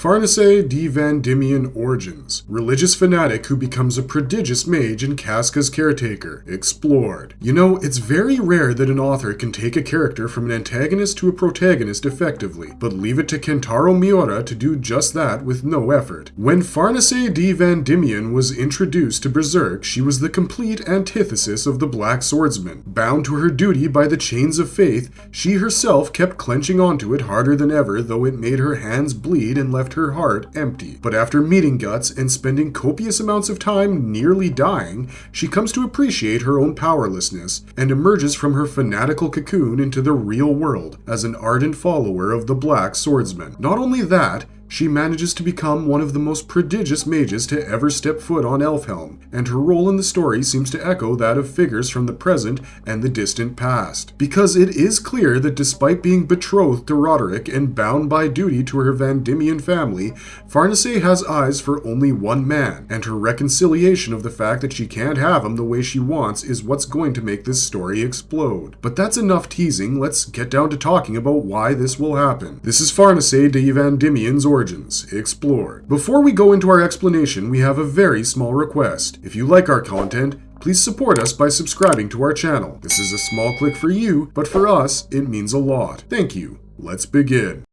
Farnese de Vandimion Origins, religious fanatic who becomes a prodigious mage and Casca's caretaker, explored. You know, it's very rare that an author can take a character from an antagonist to a protagonist effectively, but leave it to Kentaro Miura to do just that with no effort. When Farnese de Vandimion was introduced to Berserk, she was the complete antithesis of the Black Swordsman. Bound to her duty by the chains of faith, she herself kept clenching onto it harder than ever, though it made her hands bleed and left her heart empty. But after meeting Guts and spending copious amounts of time nearly dying, she comes to appreciate her own powerlessness and emerges from her fanatical cocoon into the real world as an ardent follower of the Black Swordsman. Not only that, she manages to become one of the most prodigious mages to ever step foot on Elfhelm, and her role in the story seems to echo that of figures from the present and the distant past. Because it is clear that despite being betrothed to Roderick and bound by duty to her Vandimion family, Farnese has eyes for only one man, and her reconciliation of the fact that she can't have him the way she wants is what's going to make this story explode. But that's enough teasing, let's get down to talking about why this will happen. This is Farnese de Vandimion's origin origins explored. Before we go into our explanation, we have a very small request. If you like our content, please support us by subscribing to our channel. This is a small click for you, but for us, it means a lot. Thank you. Let's begin.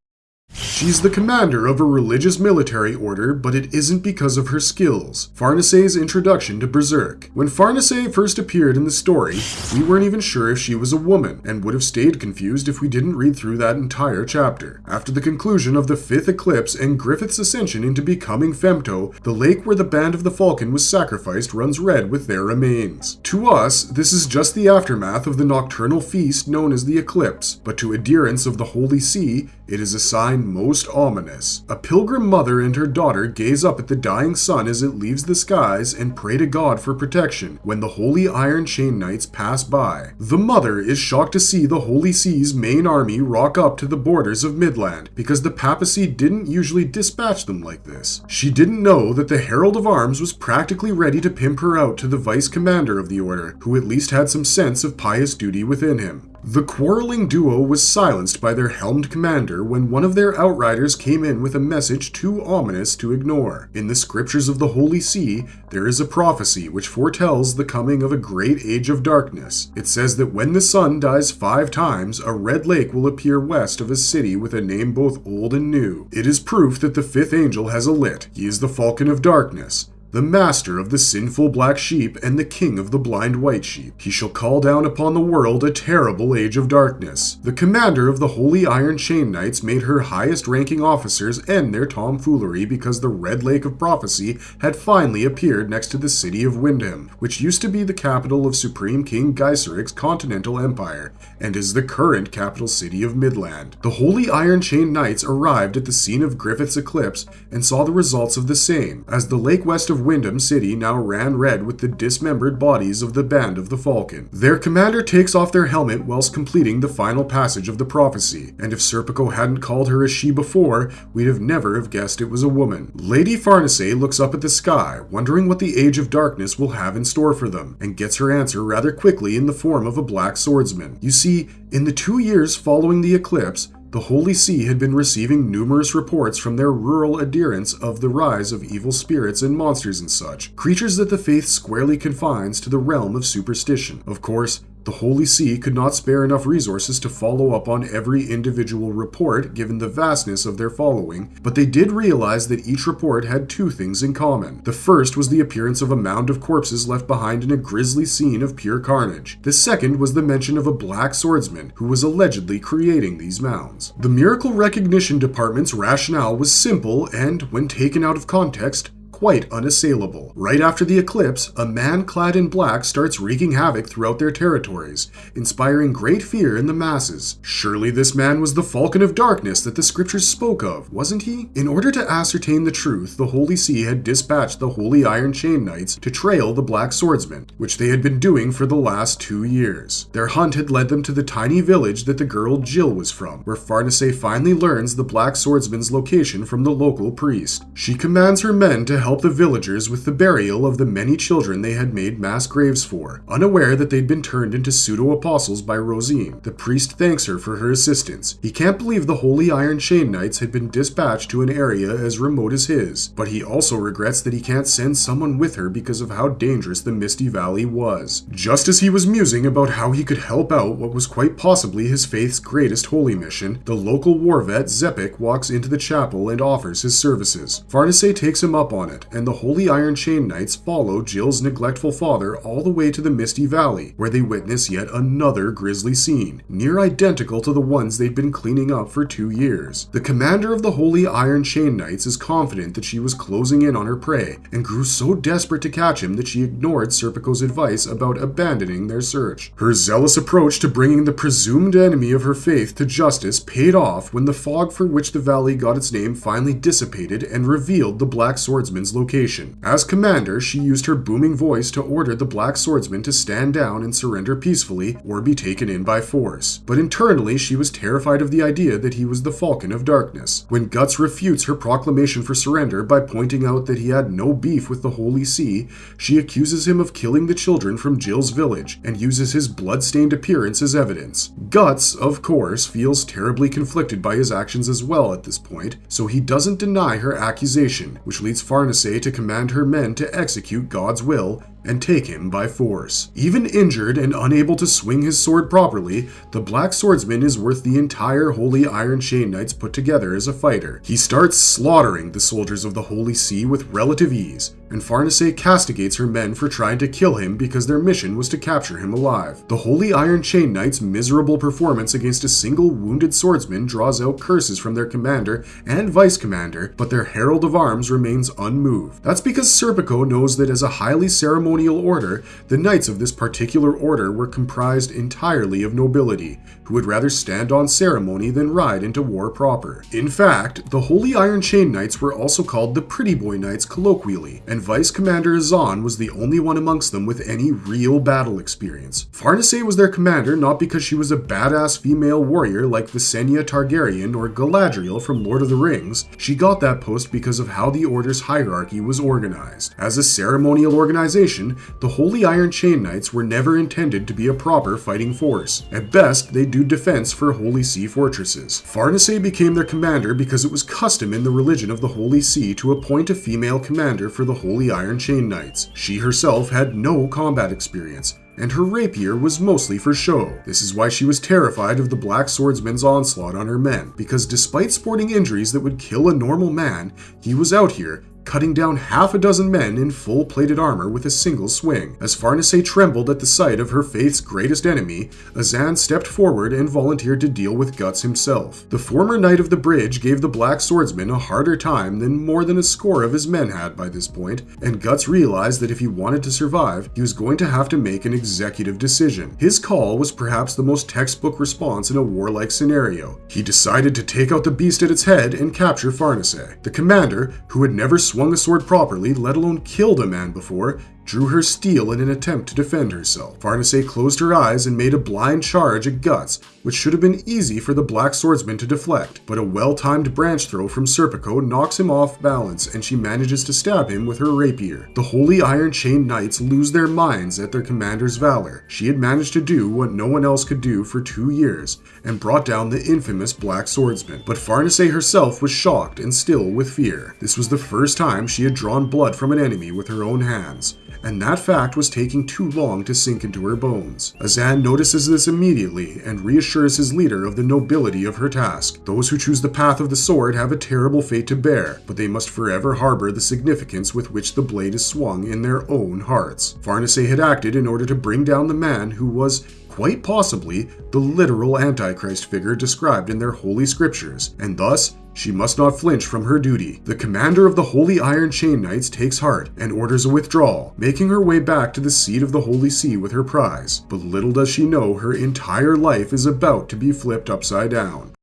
She's the commander of a religious military order, but it isn't because of her skills. Farnese's introduction to Berserk. When Farnese first appeared in the story, we weren't even sure if she was a woman, and would have stayed confused if we didn't read through that entire chapter. After the conclusion of the fifth eclipse and Griffith's ascension into becoming Femto, the lake where the band of the Falcon was sacrificed runs red with their remains. To us, this is just the aftermath of the nocturnal feast known as the eclipse, but to adherents of the Holy See, it is a sign most ominous. A pilgrim mother and her daughter gaze up at the dying sun as it leaves the skies and pray to God for protection when the Holy Iron Chain Knights pass by. The mother is shocked to see the Holy See's main army rock up to the borders of Midland because the papacy didn't usually dispatch them like this. She didn't know that the Herald of Arms was practically ready to pimp her out to the vice commander of the order, who at least had some sense of pious duty within him. The quarreling duo was silenced by their helmed commander when one of their outriders came in with a message too ominous to ignore. In the scriptures of the Holy See, there is a prophecy which foretells the coming of a great age of darkness. It says that when the sun dies five times, a red lake will appear west of a city with a name both old and new. It is proof that the fifth angel has a lit. He is the falcon of darkness the master of the sinful black sheep and the king of the blind white sheep. He shall call down upon the world a terrible age of darkness. The commander of the Holy Iron Chain Knights made her highest ranking officers end their tomfoolery because the Red Lake of Prophecy had finally appeared next to the city of Windham, which used to be the capital of Supreme King Gaiseric's continental empire, and is the current capital city of Midland. The Holy Iron Chain Knights arrived at the scene of Griffith's eclipse and saw the results of the same, as the lake west of Windham City now ran red with the dismembered bodies of the band of the Falcon. Their commander takes off their helmet whilst completing the final passage of the prophecy, and if Serpico hadn't called her a she before, we'd have never have guessed it was a woman. Lady Farnese looks up at the sky, wondering what the Age of Darkness will have in store for them, and gets her answer rather quickly in the form of a black swordsman. You see, in the two years following the eclipse, the Holy See had been receiving numerous reports from their rural adherents of the rise of evil spirits and monsters and such, creatures that the faith squarely confines to the realm of superstition. Of course, the Holy See could not spare enough resources to follow up on every individual report given the vastness of their following, but they did realize that each report had two things in common. The first was the appearance of a mound of corpses left behind in a grisly scene of pure carnage. The second was the mention of a black swordsman who was allegedly creating these mounds. The Miracle Recognition Department's rationale was simple and, when taken out of context, quite unassailable. Right after the eclipse, a man clad in black starts wreaking havoc throughout their territories, inspiring great fear in the masses. Surely this man was the Falcon of Darkness that the scriptures spoke of, wasn't he? In order to ascertain the truth, the Holy See had dispatched the Holy Iron Chain Knights to trail the Black Swordsman, which they had been doing for the last two years. Their hunt had led them to the tiny village that the girl Jill was from, where Farnese finally learns the Black Swordsman's location from the local priest. She commands her men to help the villagers with the burial of the many children they had made mass graves for, unaware that they'd been turned into pseudo apostles by Rosine. The priest thanks her for her assistance. He can't believe the Holy Iron Chain Knights had been dispatched to an area as remote as his, but he also regrets that he can't send someone with her because of how dangerous the Misty Valley was. Just as he was musing about how he could help out what was quite possibly his faith's greatest holy mission, the local war vet Zepik walks into the chapel and offers his services. Farnese takes him up on it, and the Holy Iron Chain Knights follow Jill's neglectful father all the way to the Misty Valley, where they witness yet another grisly scene, near identical to the ones they'd been cleaning up for two years. The commander of the Holy Iron Chain Knights is confident that she was closing in on her prey, and grew so desperate to catch him that she ignored Serpico's advice about abandoning their search. Her zealous approach to bringing the presumed enemy of her faith to justice paid off when the fog for which the valley got its name finally dissipated and revealed the Black Swordsman's location. As commander, she used her booming voice to order the Black Swordsman to stand down and surrender peacefully or be taken in by force. But internally, she was terrified of the idea that he was the Falcon of Darkness. When Guts refutes her proclamation for surrender by pointing out that he had no beef with the Holy See, she accuses him of killing the children from Jill's village and uses his blood-stained appearance as evidence. Guts, of course, feels terribly conflicted by his actions as well at this point, so he doesn't deny her accusation, which leads Farnese to command her men to execute God's will and take him by force. Even injured and unable to swing his sword properly, the Black Swordsman is worth the entire Holy Iron Chain Knights put together as a fighter. He starts slaughtering the soldiers of the Holy See with relative ease, and Farnese castigates her men for trying to kill him because their mission was to capture him alive. The Holy Iron Chain Knights' miserable performance against a single wounded swordsman draws out curses from their commander and vice commander, but their Herald of Arms remains unmoved. That's because Serpico knows that as a highly ceremonial order, the knights of this particular order were comprised entirely of nobility, who would rather stand on ceremony than ride into war proper. In fact, the Holy Iron Chain Knights were also called the Pretty Boy Knights colloquially, and Vice Commander Azan was the only one amongst them with any real battle experience. Farnese was their commander not because she was a badass female warrior like Visenya Targaryen or Galadriel from Lord of the Rings, she got that post because of how the Order's hierarchy was organized. As a ceremonial organization, the Holy Iron Chain Knights were never intended to be a proper fighting force. At best, they do defense for Holy See fortresses. Farnese became their commander because it was custom in the religion of the Holy See to appoint a female commander for the Holy Iron Chain Knights. She herself had no combat experience, and her rapier was mostly for show. This is why she was terrified of the Black Swordsman's onslaught on her men, because despite sporting injuries that would kill a normal man, he was out here cutting down half a dozen men in full plated armor with a single swing. As Farnese trembled at the sight of her faith's greatest enemy, Azan stepped forward and volunteered to deal with Guts himself. The former Knight of the Bridge gave the Black Swordsman a harder time than more than a score of his men had by this point, and Guts realized that if he wanted to survive, he was going to have to make an executive decision. His call was perhaps the most textbook response in a warlike scenario. He decided to take out the beast at its head and capture Farnese. The commander, who had never swung a sword properly, let alone killed a man before, drew her steel in an attempt to defend herself. Farnese closed her eyes and made a blind charge at Guts, which should have been easy for the Black Swordsman to deflect, but a well-timed branch throw from Serpico knocks him off balance and she manages to stab him with her rapier. The Holy Iron Chain Knights lose their minds at their commander's valor. She had managed to do what no one else could do for two years, and brought down the infamous Black Swordsman. But Farnese herself was shocked and still with fear. This was the first time she had drawn blood from an enemy with her own hands and that fact was taking too long to sink into her bones. Azan notices this immediately and reassures his leader of the nobility of her task. Those who choose the path of the sword have a terrible fate to bear, but they must forever harbor the significance with which the blade is swung in their own hearts. Farnese had acted in order to bring down the man who was quite possibly the literal Antichrist figure described in their holy scriptures, and thus she must not flinch from her duty. The commander of the Holy Iron Chain Knights takes heart and orders a withdrawal, making her way back to the seat of the Holy See with her prize. But little does she know her entire life is about to be flipped upside down.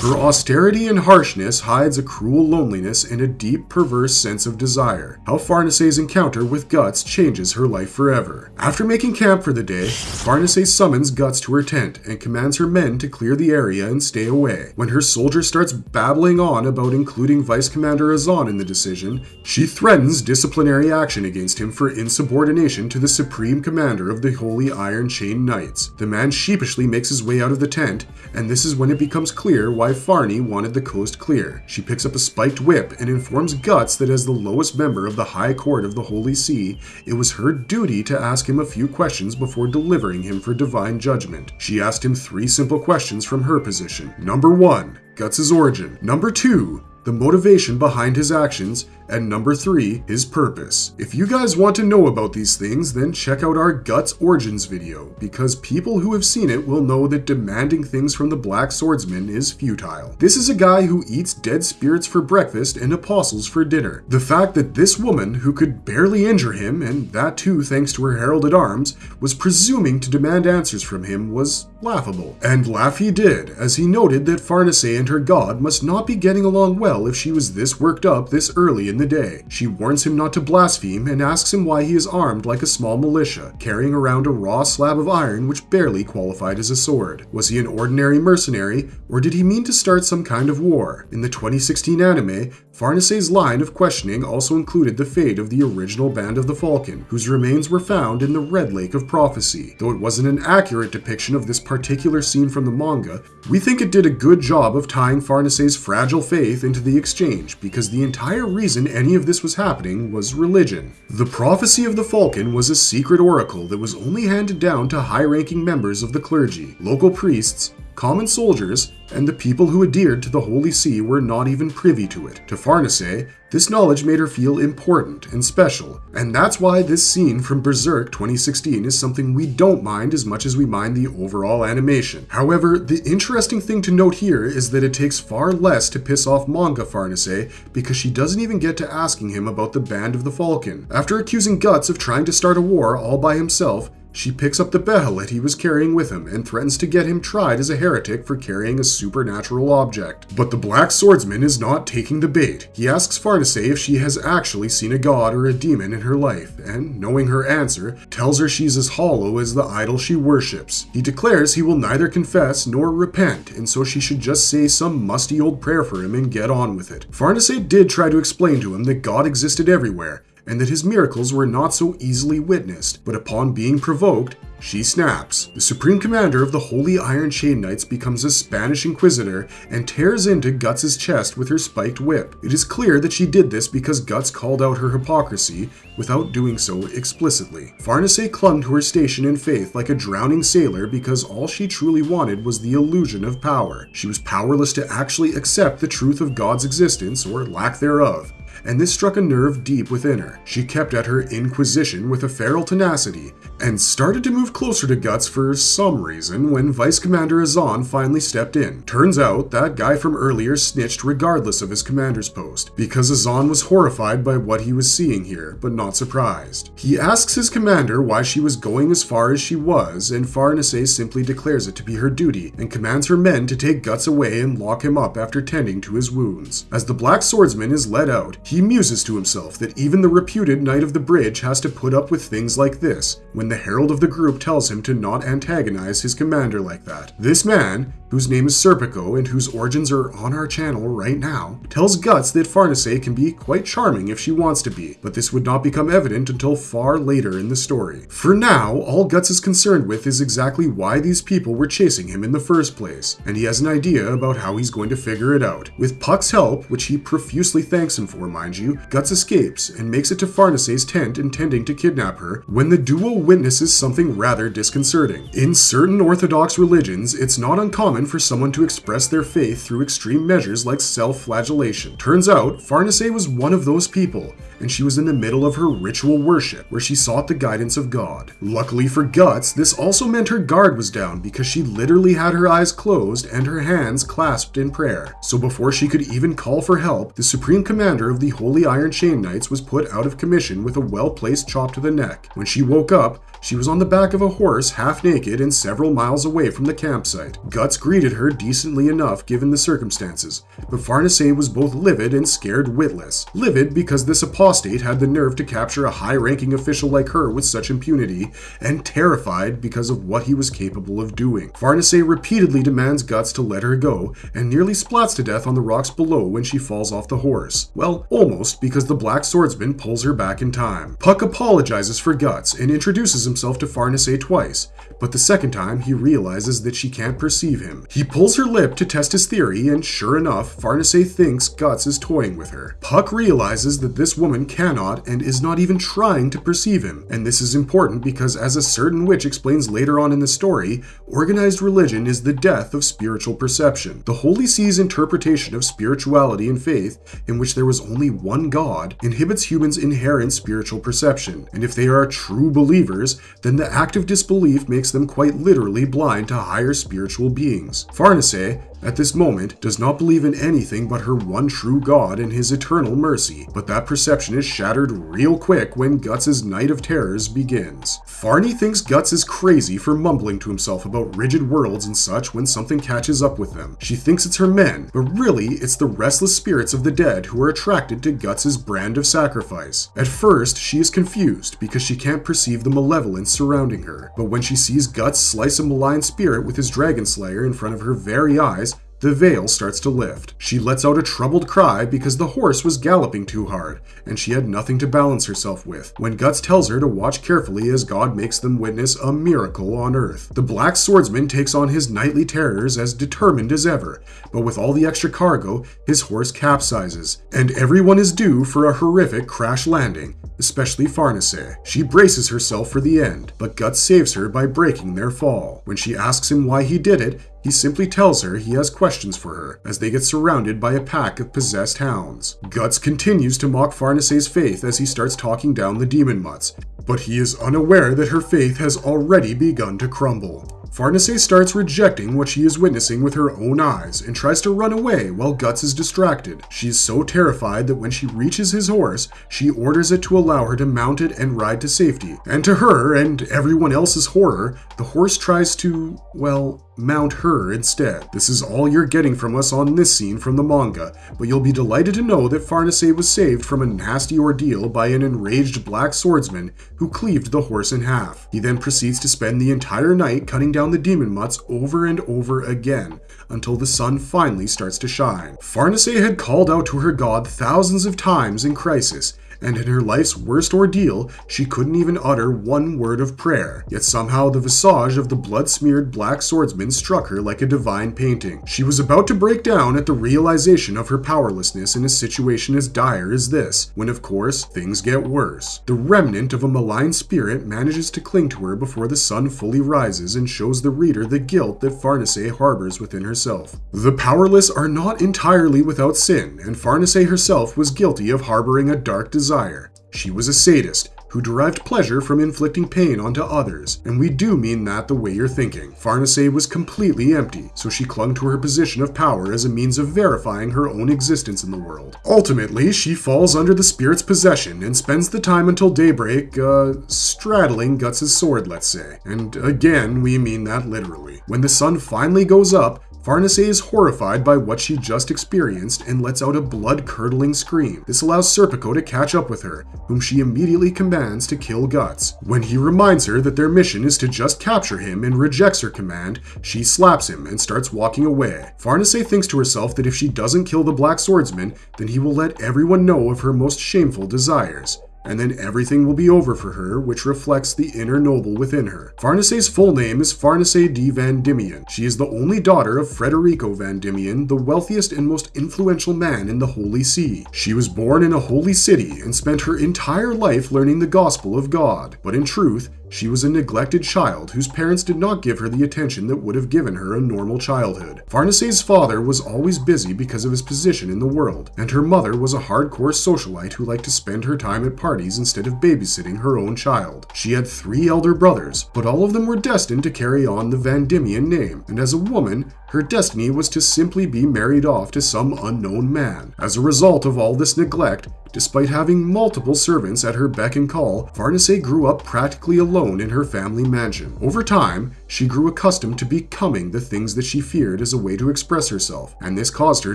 Her austerity and harshness hides a cruel loneliness and a deep, perverse sense of desire. How Farnese's encounter with Guts changes her life forever. After making camp for the day, Farnese summons Guts to her tent and commands her men to clear the area and stay away. When her soldier starts babbling on about including Vice Commander Azan in the decision, she threatens disciplinary action against him for insubordination to the Supreme Commander of the Holy Iron Chain Knights. The man sheepishly makes his way out of the tent, and this is when it becomes clear why Farney wanted the coast clear. She picks up a spiked whip and informs Guts that as the lowest member of the High Court of the Holy See, it was her duty to ask him a few questions before delivering him for divine judgment. She asked him three simple questions from her position. Number one, Guts' origin. Number two, the motivation behind his actions, and number three, his purpose. If you guys want to know about these things, then check out our Guts Origins video, because people who have seen it will know that demanding things from the Black Swordsman is futile. This is a guy who eats dead spirits for breakfast and apostles for dinner. The fact that this woman, who could barely injure him, and that too thanks to her heralded arms, was presuming to demand answers from him was laughable. And laugh he did, as he noted that Farnese and her god must not be getting along well if she was this worked up this early in the day. She warns him not to blaspheme and asks him why he is armed like a small militia, carrying around a raw slab of iron which barely qualified as a sword. Was he an ordinary mercenary, or did he mean to start some kind of war? In the 2016 anime, Farnese's line of questioning also included the fate of the original Band of the Falcon, whose remains were found in the Red Lake of Prophecy. Though it wasn't an accurate depiction of this particular scene from the manga, we think it did a good job of tying Farnese's fragile faith into the exchange, because the entire reason any of this was happening was religion. The Prophecy of the Falcon was a secret oracle that was only handed down to high ranking members of the clergy, local priests, common soldiers, and the people who adhered to the Holy See were not even privy to it. To Farnese, this knowledge made her feel important and special, and that's why this scene from Berserk 2016 is something we don't mind as much as we mind the overall animation. However, the interesting thing to note here is that it takes far less to piss off manga Farnese because she doesn't even get to asking him about the Band of the Falcon. After accusing Guts of trying to start a war all by himself, she picks up the Behelit he was carrying with him and threatens to get him tried as a heretic for carrying a supernatural object. But the Black Swordsman is not taking the bait. He asks Farnese if she has actually seen a god or a demon in her life, and, knowing her answer, tells her she's as hollow as the idol she worships. He declares he will neither confess nor repent, and so she should just say some musty old prayer for him and get on with it. Farnese did try to explain to him that God existed everywhere, and that his miracles were not so easily witnessed, but upon being provoked, she snaps. The Supreme Commander of the Holy Iron Chain Knights becomes a Spanish Inquisitor and tears into Guts' chest with her spiked whip. It is clear that she did this because Guts called out her hypocrisy without doing so explicitly. Farnese clung to her station in faith like a drowning sailor because all she truly wanted was the illusion of power. She was powerless to actually accept the truth of God's existence or lack thereof and this struck a nerve deep within her. She kept at her inquisition with a feral tenacity, and started to move closer to Guts for some reason when Vice Commander Azan finally stepped in. Turns out that guy from earlier snitched regardless of his commander's post, because Azan was horrified by what he was seeing here, but not surprised. He asks his commander why she was going as far as she was, and Farnese simply declares it to be her duty, and commands her men to take Guts away and lock him up after tending to his wounds. As the Black Swordsman is led out, he muses to himself that even the reputed Knight of the Bridge has to put up with things like this, when the herald of the group tells him to not antagonize his commander like that. This man, whose name is Serpico and whose origins are on our channel right now, tells Guts that Farnese can be quite charming if she wants to be, but this would not become evident until far later in the story. For now, all Guts is concerned with is exactly why these people were chasing him in the first place, and he has an idea about how he's going to figure it out. With Puck's help, which he profusely thanks him for, mind you, Guts escapes and makes it to Farnese's tent intending to kidnap her when the duo witnesses something rather disconcerting. In certain Orthodox religions, it's not uncommon for someone to express their faith through extreme measures like self flagellation. Turns out, Farnese was one of those people, and she was in the middle of her ritual worship where she sought the guidance of God. Luckily for Guts, this also meant her guard was down because she literally had her eyes closed and her hands clasped in prayer. So before she could even call for help, the Supreme Commander of the Holy Iron Chain Knights was put out of commission with a well placed chop to the neck. When she woke up, she was on the back of a horse, half naked, and several miles away from the campsite. Guts greeted her decently enough given the circumstances, but Farnese was both livid and scared witless. Livid because this apostate had the nerve to capture a high ranking official like her with such impunity, and terrified because of what he was capable of doing. Farnese repeatedly demands Guts to let her go, and nearly splats to death on the rocks below when she falls off the horse. Well, almost, because the black swordsman pulls her back in time. Puck apologizes for Guts and introduces himself to Farnese twice, but the second time he realizes that she can't perceive him. He pulls her lip to test his theory, and sure enough, Farnese thinks Guts is toying with her. Puck realizes that this woman cannot and is not even trying to perceive him, and this is important because, as a certain witch explains later on in the story, organized religion is the death of spiritual perception. The Holy See's interpretation of spirituality and faith, in which there was only one God, inhibits humans' inherent spiritual perception, and if they are true believers, then the act of disbelief makes them quite literally blind to higher spiritual beings. Farnese, at this moment, does not believe in anything but her one true God and his eternal mercy, but that perception is shattered real quick when Guts' Night of Terrors begins. Farney thinks Guts is crazy for mumbling to himself about rigid worlds and such when something catches up with them. She thinks it's her men, but really it's the restless spirits of the dead who are attracted to Guts' brand of sacrifice. At first, she is confused because she can't perceive the malevolence surrounding her, but when she sees Guts slice a malign spirit with his dragon slayer in front of her very eyes, the veil starts to lift. She lets out a troubled cry because the horse was galloping too hard, and she had nothing to balance herself with, when Guts tells her to watch carefully as God makes them witness a miracle on earth. The black swordsman takes on his nightly terrors as determined as ever, but with all the extra cargo, his horse capsizes, and everyone is due for a horrific crash landing, especially Farnese. She braces herself for the end, but Guts saves her by breaking their fall. When she asks him why he did it, he simply tells her he has questions for her as they get surrounded by a pack of possessed hounds. Guts continues to mock Farnese's faith as he starts talking down the demon mutts, but he is unaware that her faith has already begun to crumble. Farnese starts rejecting what she is witnessing with her own eyes and tries to run away while Guts is distracted. She is so terrified that when she reaches his horse, she orders it to allow her to mount it and ride to safety. And to her and everyone else's horror, the horse tries to, well, mount her instead. This is all you're getting from us on this scene from the manga, but you'll be delighted to know that Farnese was saved from a nasty ordeal by an enraged black swordsman who cleaved the horse in half. He then proceeds to spend the entire night cutting down the demon mutts over and over again until the sun finally starts to shine. Farnese had called out to her god thousands of times in crisis, and in her life's worst ordeal, she couldn't even utter one word of prayer. Yet somehow the visage of the blood smeared black swordsman struck her like a divine painting. She was about to break down at the realization of her powerlessness in a situation as dire as this, when of course, things get worse. The remnant of a malign spirit manages to cling to her before the sun fully rises and shows the reader the guilt that Farnese harbors within herself. The powerless are not entirely without sin, and Farnese herself was guilty of harboring a dark desire desire. She was a sadist who derived pleasure from inflicting pain onto others, and we do mean that the way you're thinking. Farnese was completely empty, so she clung to her position of power as a means of verifying her own existence in the world. Ultimately, she falls under the spirit's possession and spends the time until daybreak, uh, straddling Guts' sword, let's say. And again, we mean that literally. When the sun finally goes up, Farnese is horrified by what she just experienced and lets out a blood curdling scream. This allows Serpico to catch up with her, whom she immediately commands to kill Guts. When he reminds her that their mission is to just capture him and rejects her command, she slaps him and starts walking away. Farnese thinks to herself that if she doesn't kill the Black Swordsman, then he will let everyone know of her most shameful desires and then everything will be over for her, which reflects the inner noble within her. Farnese's full name is Farnese de Vandimion. She is the only daughter of Frederico Vandimion, the wealthiest and most influential man in the Holy See. She was born in a holy city and spent her entire life learning the gospel of God, but in truth, She was a neglected child whose parents did not give her the attention that would have given her a normal childhood. Farnese's father was always busy because of his position in the world, and her mother was a hardcore socialite who liked to spend her time at parties instead of babysitting her own child. She had three elder brothers, but all of them were destined to carry on the Vandimion name, and as a woman, her destiny was to simply be married off to some unknown man. As a result of all this neglect, Despite having multiple servants at her beck and call, Farnese grew up practically alone in her family mansion. Over time, she grew accustomed to becoming the things that she feared as a way to express herself, and this caused her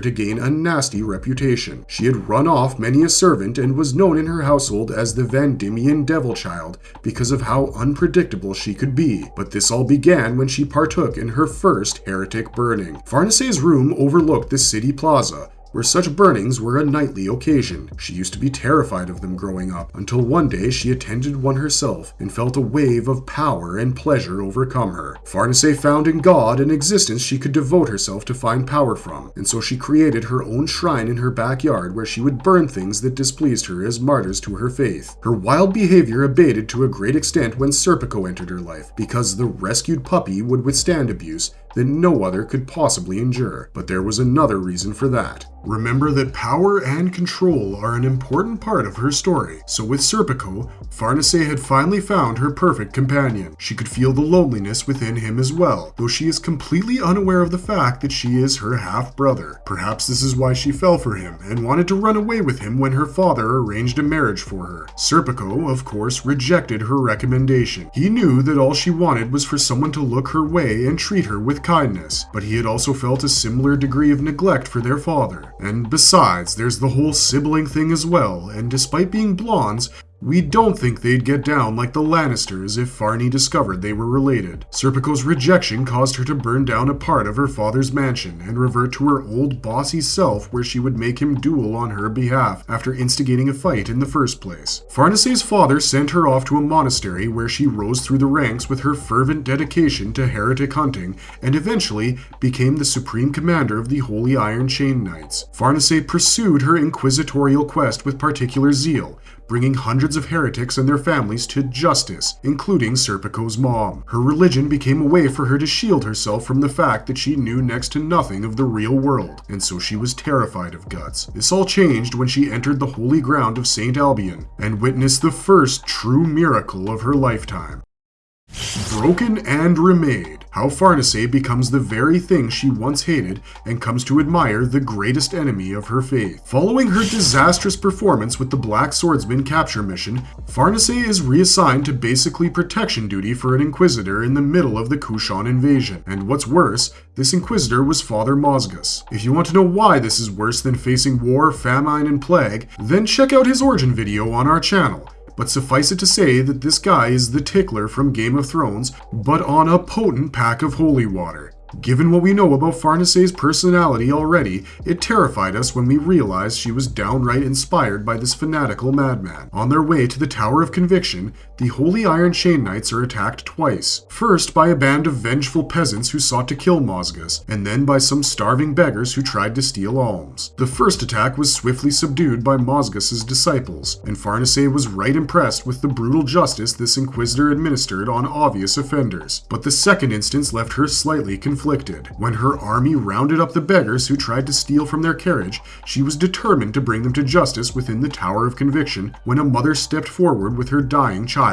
to gain a nasty reputation. She had run off many a servant and was known in her household as the Vandimion Devil Child because of how unpredictable she could be. But this all began when she partook in her first heretic burning. Farnese's room overlooked the city plaza, where such burnings were a nightly occasion. She used to be terrified of them growing up, until one day she attended one herself and felt a wave of power and pleasure overcome her. Farnese found in God an existence she could devote herself to find power from, and so she created her own shrine in her backyard where she would burn things that displeased her as martyrs to her faith. Her wild behavior abated to a great extent when Serpico entered her life, because the rescued puppy would withstand abuse that no other could possibly endure. But there was another reason for that. Remember that power and control are an important part of her story, so with Serpico, Farnese had finally found her perfect companion. She could feel the loneliness within him as well, though she is completely unaware of the fact that she is her half-brother. Perhaps this is why she fell for him, and wanted to run away with him when her father arranged a marriage for her. Serpico, of course, rejected her recommendation. He knew that all she wanted was for someone to look her way and treat her with kindness, but he had also felt a similar degree of neglect for their father. And besides, there's the whole sibling thing as well, and despite being blondes, we don't think they'd get down like the Lannisters if Farney discovered they were related. Serpico's rejection caused her to burn down a part of her father's mansion and revert to her old bossy self where she would make him duel on her behalf after instigating a fight in the first place. Farnese's father sent her off to a monastery where she rose through the ranks with her fervent dedication to heretic hunting and eventually became the supreme commander of the Holy Iron Chain Knights. Farnese pursued her inquisitorial quest with particular zeal, bringing hundreds of heretics and their families to justice, including Serpico's mom. Her religion became a way for her to shield herself from the fact that she knew next to nothing of the real world, and so she was terrified of guts. This all changed when she entered the holy ground of St. Albion and witnessed the first true miracle of her lifetime. Broken and remade. How Farnese becomes the very thing she once hated and comes to admire the greatest enemy of her faith. Following her disastrous performance with the Black Swordsman capture mission, Farnese is reassigned to basically protection duty for an Inquisitor in the middle of the Kushan invasion. And what's worse, this Inquisitor was Father Mozgus. If you want to know why this is worse than facing war, famine, and plague, then check out his origin video on our channel but suffice it to say that this guy is the tickler from Game of Thrones, but on a potent pack of holy water. Given what we know about Farnese's personality already, it terrified us when we realized she was downright inspired by this fanatical madman. On their way to the Tower of Conviction, the Holy Iron Chain Knights are attacked twice. First by a band of vengeful peasants who sought to kill Mozgus, and then by some starving beggars who tried to steal alms. The first attack was swiftly subdued by Mozgus's disciples, and Farnese was right impressed with the brutal justice this Inquisitor administered on obvious offenders. But the second instance left her slightly conflicted. When her army rounded up the beggars who tried to steal from their carriage, she was determined to bring them to justice within the Tower of Conviction when a mother stepped forward with her dying child.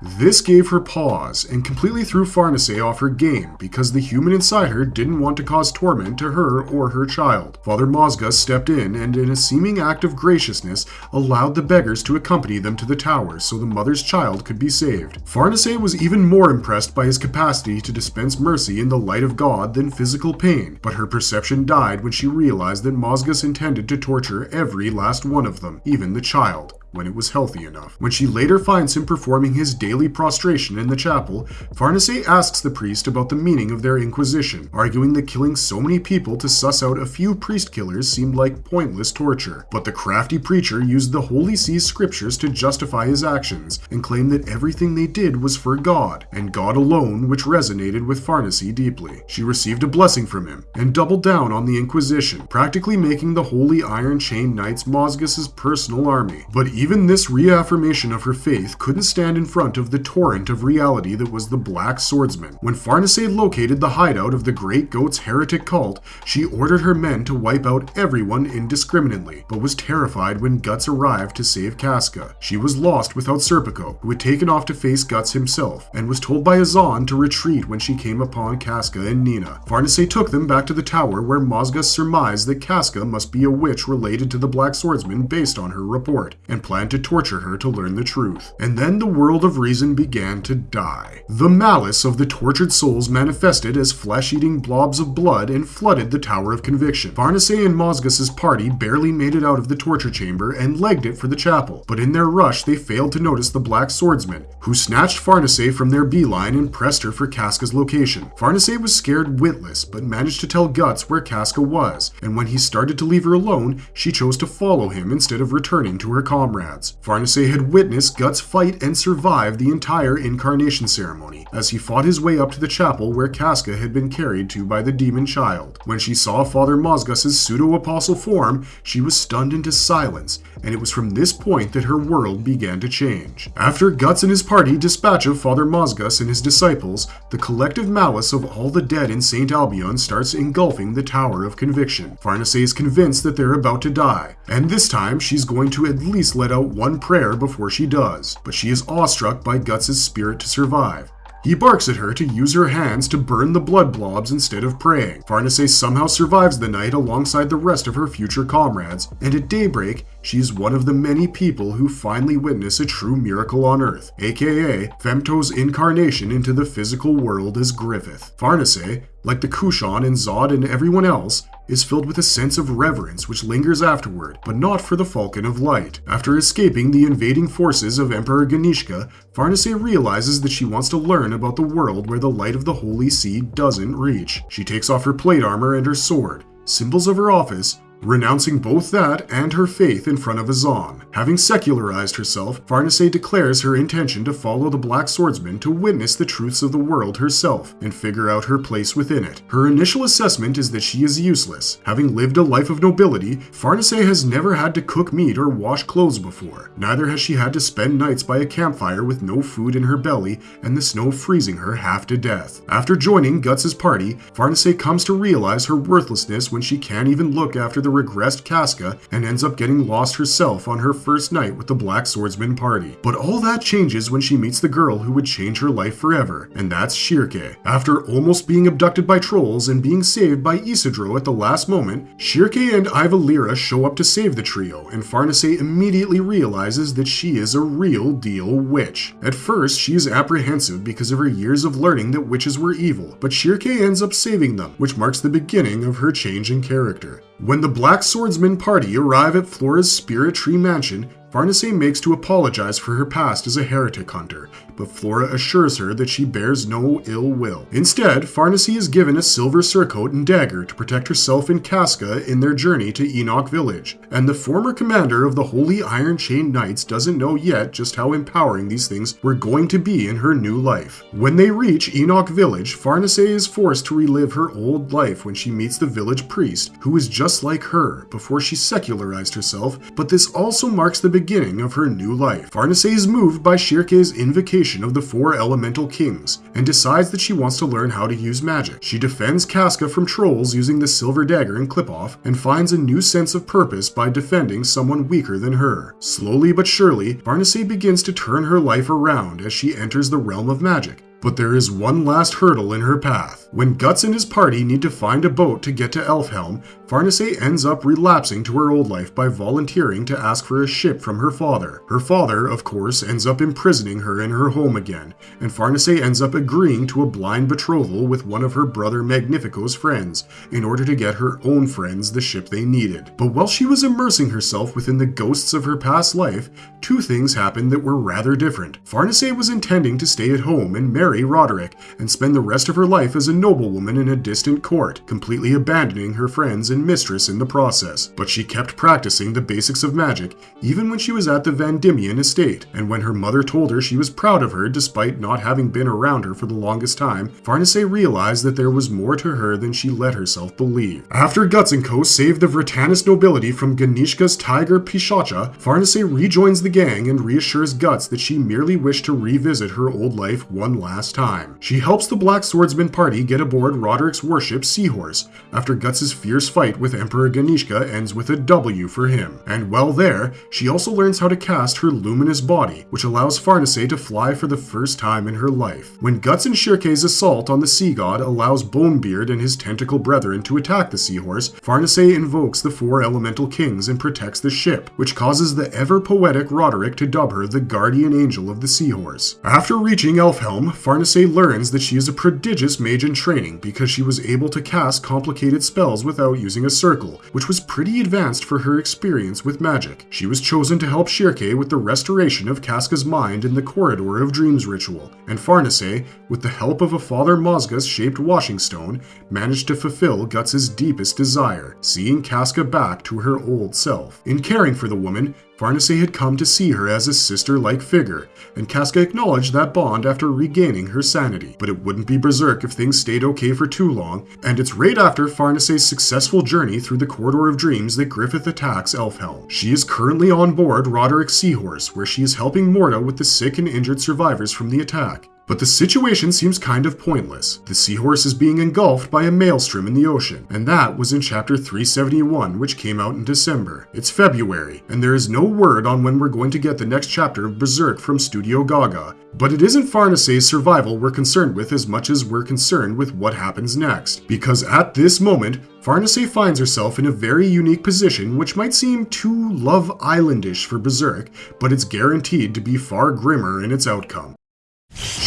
This gave her pause and completely threw Farnese off her game because the human inside her didn't want to cause torment to her or her child. Father Mozgus stepped in and, in a seeming act of graciousness, allowed the beggars to accompany them to the tower so the mother's child could be saved. Farnese was even more impressed by his capacity to dispense mercy in the light of God than physical pain, but her perception died when she realized that Mozgus intended to torture every last one of them, even the child when it was healthy enough. When she later finds him performing his daily prostration in the chapel, Farnese asks the priest about the meaning of their inquisition, arguing that killing so many people to suss out a few priest killers seemed like pointless torture. But the crafty preacher used the Holy See's scriptures to justify his actions and claimed that everything they did was for God, and God alone, which resonated with Farnese deeply. She received a blessing from him and doubled down on the Inquisition, practically making the Holy Iron Chain Knights Mozgus's personal army. But even this reaffirmation of her faith couldn't stand in front of the torrent of reality that was the Black Swordsman. When Farnese located the hideout of the Great Goat's heretic cult, she ordered her men to wipe out everyone indiscriminately, but was terrified when Guts arrived to save Casca. She was lost without Serpico, who had taken off to face Guts himself, and was told by Azan to retreat when she came upon Casca and Nina. Farnese took them back to the tower where Mozgus surmised that Casca must be a witch related to the Black Swordsman based on her report, and planned to torture her to learn the truth. And then the world of reason began to die. The malice of the tortured souls manifested as flesh-eating blobs of blood and flooded the Tower of Conviction. Farnese and Mozgus's party barely made it out of the torture chamber and legged it for the chapel, but in their rush they failed to notice the Black Swordsman, who snatched Farnese from their beeline and pressed her for Casca's location. Farnese was scared witless, but managed to tell Guts where Casca was, and when he started to leave her alone, she chose to follow him instead of returning to her comrades. Farnese had witnessed Guts fight and survive the entire incarnation ceremony, as he fought his way up to the chapel where Casca had been carried to by the demon child. When she saw Father Mozgus's pseudo-apostle form, she was stunned into silence, and it was from this point that her world began to change. After Guts and his party dispatch of Father Mozgus and his disciples, the collective malice of all the dead in St. Albion starts engulfing the Tower of Conviction. Farnese is convinced that they're about to die, and this time she's going to at least let out one prayer before she does, but she is awestruck by Guts' spirit to survive. He barks at her to use her hands to burn the blood blobs instead of praying. Farnese somehow survives the night alongside the rest of her future comrades, and at daybreak, she's one of the many people who finally witness a true miracle on Earth, aka Femto's incarnation into the physical world as Griffith. Farnese, like the Kushan and Zod and everyone else, is filled with a sense of reverence which lingers afterward, but not for the Falcon of Light. After escaping the invading forces of Emperor Ganishka, Farnese realizes that she wants to learn about the world where the light of the Holy See doesn't reach. She takes off her plate armor and her sword, symbols of her office, renouncing both that and her faith in front of Azan. Having secularized herself, Farnese declares her intention to follow the Black Swordsman to witness the truths of the world herself and figure out her place within it. Her initial assessment is that she is useless. Having lived a life of nobility, Farnese has never had to cook meat or wash clothes before. Neither has she had to spend nights by a campfire with no food in her belly and the snow freezing her half to death. After joining Guts' party, Farnese comes to realize her worthlessness when she can't even look after the regressed Casca and ends up getting lost herself on her first night with the Black Swordsman party. But all that changes when she meets the girl who would change her life forever, and that's Schierke. After almost being abducted by trolls and being saved by Isidro at the last moment, Schierke and Ivalera show up to save the trio, and Farnese immediately realizes that she is a real deal witch. At first, she is apprehensive because of her years of learning that witches were evil, but Schierke ends up saving them, which marks the beginning of her change in character. When the Black Swordsman party arrive at Flora's Spirit Tree Mansion, Farnese makes to apologize for her past as a heretic hunter, but Flora assures her that she bears no ill will. Instead, Farnese is given a silver surcoat and dagger to protect herself and Casca in their journey to Enoch Village, and the former commander of the Holy Iron Chain Knights doesn't know yet just how empowering these things were going to be in her new life. When they reach Enoch Village, Farnese is forced to relive her old life when she meets the village priest, who is just like her before she secularized herself, but this also marks the beginning of her new life. Farnese is moved by Schierke's invocation of the four elemental kings, and decides that she wants to learn how to use magic. She defends Casca from trolls using the silver dagger and clip-off, and finds a new sense of purpose by defending someone weaker than her. Slowly but surely, Farnese begins to turn her life around as she enters the realm of magic, but there is one last hurdle in her path. When Guts and his party need to find a boat to get to Elfhelm, Farnese ends up relapsing to her old life by volunteering to ask for a ship from her father. Her father, of course, ends up imprisoning her in her home again, and Farnese ends up agreeing to a blind betrothal with one of her brother Magnifico's friends in order to get her own friends the ship they needed. But while she was immersing herself within the ghosts of her past life, two things happened that were rather different. Farnese was intending to stay at home and marry Roderick and spend the rest of her life as a noblewoman in a distant court, completely abandoning her friends and mistress in the process. But she kept practicing the basics of magic even when she was at the Vandimion estate, and when her mother told her she was proud of her despite not having been around her for the longest time, Farnese realized that there was more to her than she let herself believe. After Co. saved the Vritannis nobility from Ganishka's tiger Pishacha, Farnese rejoins the gang and reassures Guts that she merely wished to revisit her old life one last time. She helps the Black Swordsman party get aboard Roderick's warship Seahorse, after Guts' fierce fight with Emperor Ganishka ends with a W for him. And while there, she also learns how to cast her luminous body, which allows Farnese to fly for the first time in her life. When Guts and Schierke's assault on the sea god allows Bonebeard and his tentacle brethren to attack the seahorse, Farnese invokes the four elemental kings and protects the ship, which causes the ever poetic Roderick to dub her the guardian angel of the seahorse. After reaching Elfhelm, Farnese learns that she is a prodigious mage in training because she was able to cast complicated spells without using a circle, which was pretty advanced for her experience with magic. She was chosen to help Schierke with the restoration of Casca's mind in the Corridor of Dreams ritual, and Farnese, with the help of a Father Mozgus shaped washing stone, managed to fulfill Guts' deepest desire, seeing Casca back to her old self. In caring for the woman, Farnese had come to see her as a sister-like figure, and Casca acknowledged that bond after regaining her sanity. But it wouldn't be Berserk if things stayed okay for too long, and it's right after Farnese's successful journey through the Corridor of Dreams that Griffith attacks Elfhelm. She is currently on board Roderick's Seahorse, where she is helping Morda with the sick and injured survivors from the attack. But the situation seems kind of pointless. The seahorse is being engulfed by a maelstrom in the ocean, and that was in chapter 371, which came out in December. It's February, and there is no word on when we're going to get the next chapter of Berserk from Studio Gaga. But it isn't Farnese's survival we're concerned with as much as we're concerned with what happens next. Because at this moment, Farnese finds herself in a very unique position which might seem too Love Islandish for Berserk, but it's guaranteed to be far grimmer in its outcome.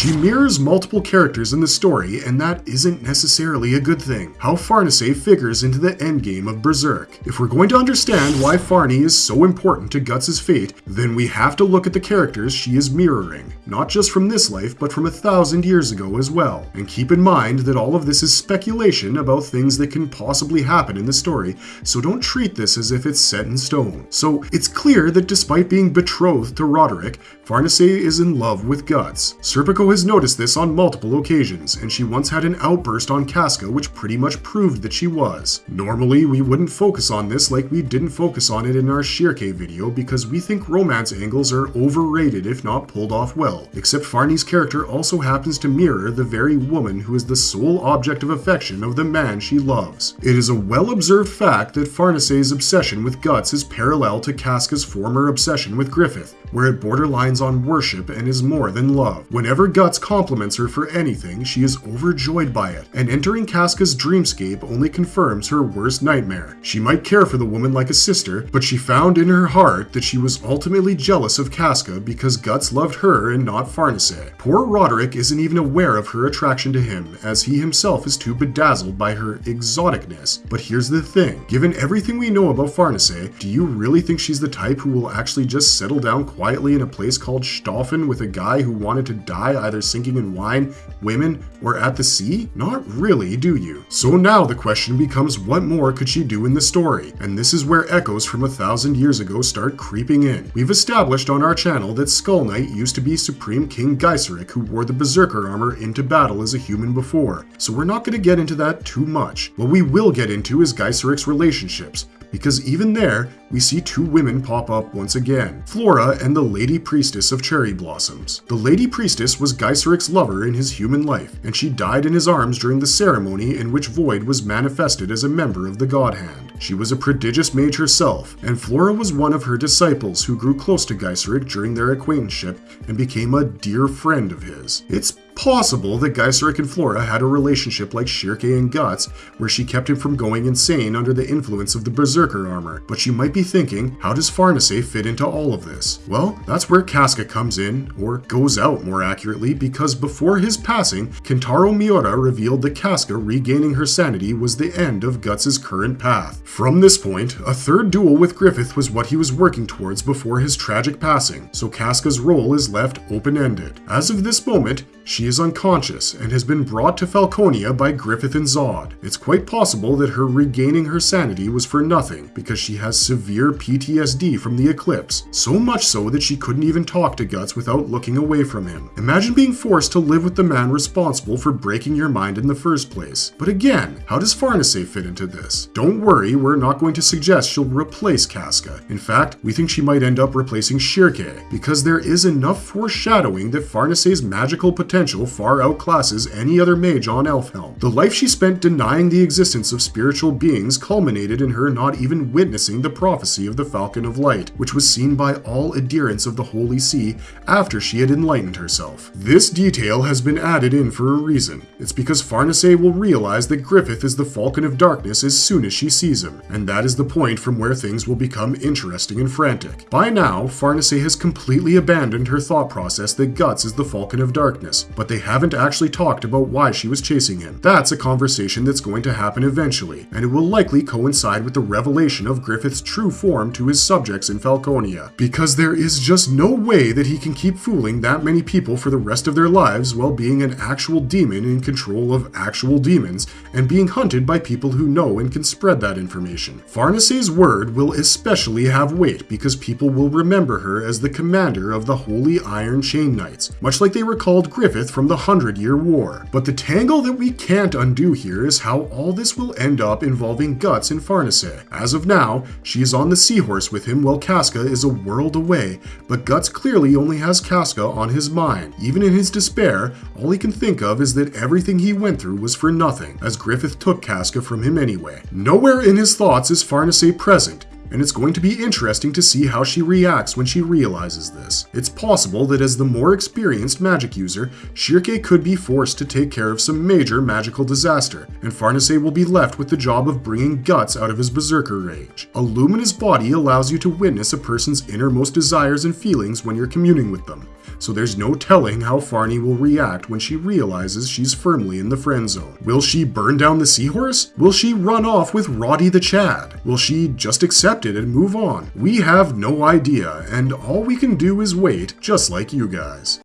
She mirrors multiple characters in the story, and that isn't necessarily a good thing. How Farnese figures into the endgame of Berserk. If we're going to understand why Farney is so important to Guts' fate, then we have to look at the characters she is mirroring, not just from this life, but from a thousand years ago as well. And keep in mind that all of this is speculation about things that can possibly happen in the story, so don't treat this as if it's set in stone. So it's clear that despite being betrothed to Roderick, Farnese is in love with Guts. Serpico has noticed this on multiple occasions, and she once had an outburst on Casca which pretty much proved that she was. Normally, we wouldn't focus on this like we didn't focus on it in our Schierke video because we think romance angles are overrated if not pulled off well, except Farney's character also happens to mirror the very woman who is the sole object of affection of the man she loves. It is a well-observed fact that Farnese's obsession with Guts is parallel to Casca's former obsession with Griffith, where it borderlines on worship and is more than love. Whenever Guts compliments her for anything, she is overjoyed by it, and entering Casca's dreamscape only confirms her worst nightmare. She might care for the woman like a sister, but she found in her heart that she was ultimately jealous of Casca because Guts loved her and not Farnese. Poor Roderick isn't even aware of her attraction to him, as he himself is too bedazzled by her exoticness. But here's the thing, given everything we know about Farnese, do you really think she's the type who will actually just settle down quietly in a place called Staufen with a guy who wanted to die either sinking in wine, women, or at the sea? Not really, do you? So now the question becomes what more could she do in the story? And this is where echoes from a thousand years ago start creeping in. We've established on our channel that Skull Knight used to be Supreme King Gaiseric who wore the Berserker armor into battle as a human before, so we're not going to get into that too much. What we will get into is Gaiseric's relationships, because even there, we see two women pop up once again, Flora and the Lady Priestess of Cherry Blossoms. The Lady Priestess was Gaiseric's lover in his human life, and she died in his arms during the ceremony in which Void was manifested as a member of the God Hand. She was a prodigious mage herself, and Flora was one of her disciples who grew close to Gaiseric during their acquaintanceship and became a dear friend of his. It's possible that Gaiseric and Flora had a relationship like Schierke and Guts, where she kept him from going insane under the influence of the Berserker armor. But you might be thinking, how does Farnese fit into all of this? Well, that's where Casca comes in, or goes out more accurately, because before his passing, Kentaro Miura revealed that Casca regaining her sanity was the end of Guts' current path. From this point, a third duel with Griffith was what he was working towards before his tragic passing, so Casca's role is left open-ended. As of this moment, She is unconscious and has been brought to Falconia by Griffith and Zod. It's quite possible that her regaining her sanity was for nothing because she has severe PTSD from the eclipse, so much so that she couldn't even talk to Guts without looking away from him. Imagine being forced to live with the man responsible for breaking your mind in the first place. But again, how does Farnese fit into this? Don't worry, we're not going to suggest she'll replace Casca. In fact, we think she might end up replacing Schierke, because there is enough foreshadowing that Farnese's magical potential far outclasses any other mage on Elfhelm. The life she spent denying the existence of spiritual beings culminated in her not even witnessing the prophecy of the Falcon of Light, which was seen by all adherents of the Holy See after she had enlightened herself. This detail has been added in for a reason. It's because Farnese will realize that Griffith is the Falcon of Darkness as soon as she sees him, and that is the point from where things will become interesting and frantic. By now, Farnese has completely abandoned her thought process that Guts is the Falcon of Darkness, but they haven't actually talked about why she was chasing him. That's a conversation that's going to happen eventually, and it will likely coincide with the revelation of Griffith's true form to his subjects in Falconia, because there is just no way that he can keep fooling that many people for the rest of their lives while being an actual demon in control of actual demons and being hunted by people who know and can spread that information. Farnese's word will especially have weight because people will remember her as the commander of the Holy Iron Chain Knights, much like they recalled Griffith from the Hundred Year War. But the tangle that we can't undo here is how all this will end up involving Guts and Farnese. As of now, she is on the seahorse with him while Casca is a world away, but Guts clearly only has Casca on his mind. Even in his despair, all he can think of is that everything he went through was for nothing, as Griffith took Casca from him anyway. Nowhere in his thoughts is Farnese present, and it's going to be interesting to see how she reacts when she realizes this. It's possible that as the more experienced magic user, Schierke could be forced to take care of some major magical disaster, and Farnese will be left with the job of bringing Guts out of his berserker rage. A luminous body allows you to witness a person's innermost desires and feelings when you're communing with them so there's no telling how Farney will react when she realizes she's firmly in the friend zone. Will she burn down the seahorse? Will she run off with Roddy the Chad? Will she just accept it and move on? We have no idea, and all we can do is wait, just like you guys.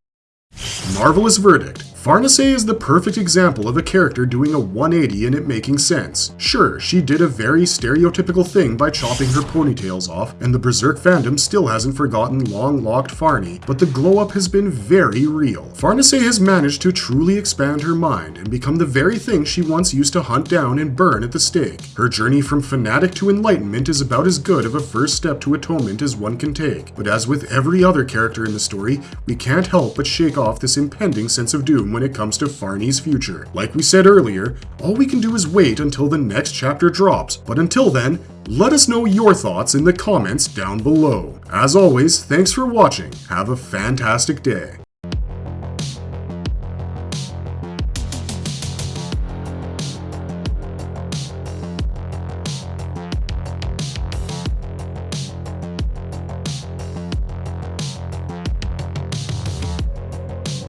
Marvelous verdict. Farnese is the perfect example of a character doing a 180 and it making sense. Sure, she did a very stereotypical thing by chopping her ponytails off, and the Berserk fandom still hasn't forgotten long-locked Farney, but the glow-up has been very real. Farnese has managed to truly expand her mind and become the very thing she once used to hunt down and burn at the stake. Her journey from fanatic to enlightenment is about as good of a first step to atonement as one can take, but as with every other character in the story, we can't help but shake off this impending sense of doom when it comes to Farney's future. Like we said earlier, all we can do is wait until the next chapter drops, but until then, let us know your thoughts in the comments down below. As always, thanks for watching, have a fantastic day.